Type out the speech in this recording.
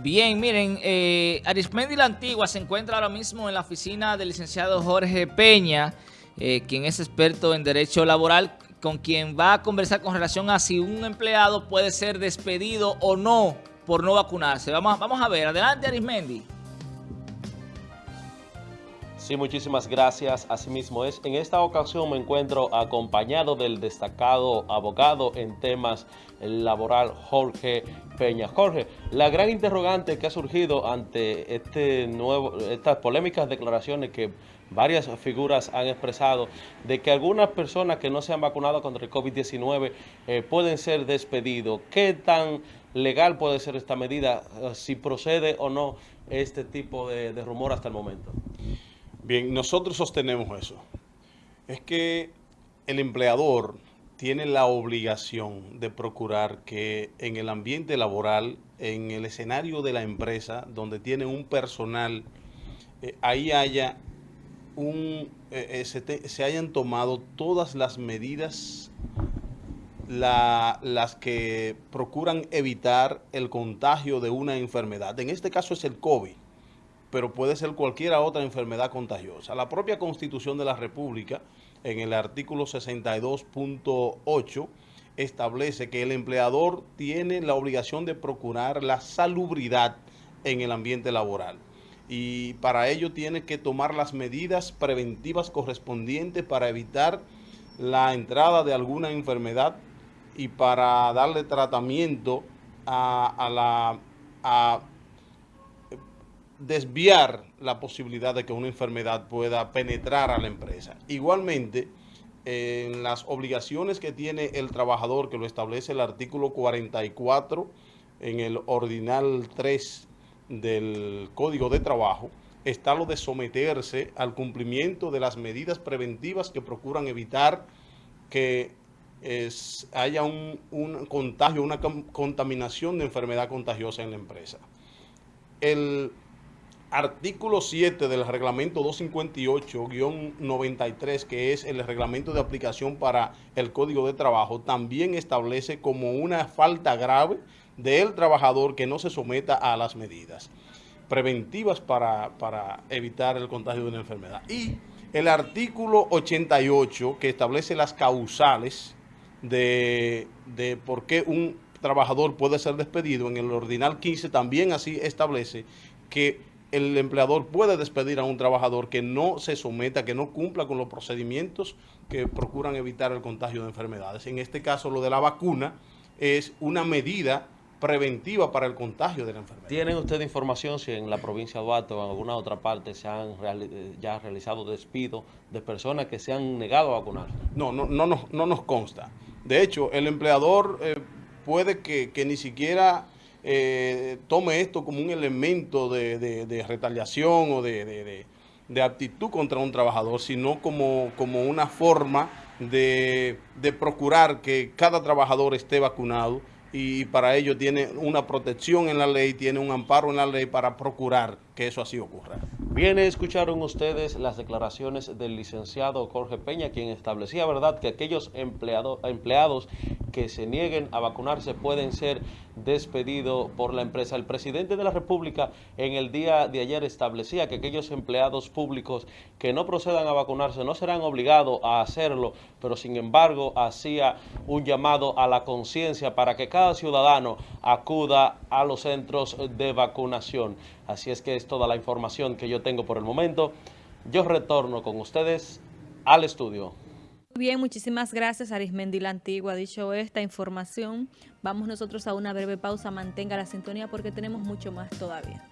Bien, miren, eh, Arismendi la Antigua se encuentra ahora mismo en la oficina del licenciado Jorge Peña, eh, quien es experto en Derecho Laboral, con quien va a conversar con relación a si un empleado puede ser despedido o no por no vacunarse. Vamos, vamos a ver, adelante Arismendi. Sí, muchísimas gracias. Asimismo es. En esta ocasión me encuentro acompañado del destacado abogado en temas laboral Jorge Peña. Jorge, la gran interrogante que ha surgido ante este nuevo, estas polémicas declaraciones que varias figuras han expresado de que algunas personas que no se han vacunado contra el COVID-19 eh, pueden ser despedidos. ¿Qué tan legal puede ser esta medida? Eh, si procede o no este tipo de, de rumor hasta el momento. Bien, nosotros sostenemos eso. Es que el empleador tiene la obligación de procurar que en el ambiente laboral, en el escenario de la empresa, donde tiene un personal, eh, ahí haya un, eh, eh, se, se, hayan tomado todas las medidas la, las que procuran evitar el contagio de una enfermedad. En este caso es el COVID pero puede ser cualquier otra enfermedad contagiosa. La propia Constitución de la República, en el artículo 62.8, establece que el empleador tiene la obligación de procurar la salubridad en el ambiente laboral. Y para ello tiene que tomar las medidas preventivas correspondientes para evitar la entrada de alguna enfermedad y para darle tratamiento a, la... desviar la posibilidad de que una enfermedad pueda penetrar a la empresa. Igualmente, en las obligaciones que tiene el trabajador, que lo establece el artículo 44 en el ordinal 3 del Código de Trabajo, está lo de someterse al cumplimiento de las medidas preventivas que procuran evitar que es, haya un, un contagio, una contaminación de enfermedad contagiosa en la empresa. El artículo 7 del reglamento 258-93, que es el reglamento de aplicación para el Código de Trabajo, también establece como una falta grave del trabajador que no se someta a las medidas preventivas para, para evitar el contagio de una enfermedad. Y el artículo 88, que establece las causales de, de por qué un trabajador puede ser despedido, en el ordinal 15 también así establece que el empleador puede despedir a un trabajador que no se someta, que no cumpla con los procedimientos que procuran evitar el contagio de enfermedades. En este caso, lo de la vacuna es una medida preventiva para el contagio de la enfermedad. ¿Tienen ustedes información si en la provincia de Duarte o en alguna otra parte se han eh, ya realizado despidos de personas que se han negado a vacunar? No, no, no, no, no nos consta. De hecho, el empleador eh, puede que, que ni siquiera eh, tome esto como un elemento de, de, de retaliación o de, de, aptitud contra un trabajador, sino como, como una forma de, procurar que cada trabajador esté vacunado y para ello tiene una protección en la ley, tiene un amparo en la ley para procurar que eso así ocurra. Bien, escucharon ustedes las declaraciones del licenciado Jorge Peña, quien establecía, ¿verdad?, que aquellos empleado, empleados que se nieguen a vacunarse pueden ser despedidos por la empresa. El presidente de la República en el día de ayer establecía que aquellos empleados públicos que no procedan a vacunarse no serán obligados a hacerlo, pero sin embargo hacía un llamado a la conciencia para que cada ciudadano acuda a los centros de vacunación. Así es que es toda la información que yo tengo por el momento. Yo retorno con ustedes al estudio. Bien, muchísimas gracias Arismendi la Antigua. Dicho esta información, vamos nosotros a una breve pausa. Mantenga la sintonía porque tenemos mucho más todavía.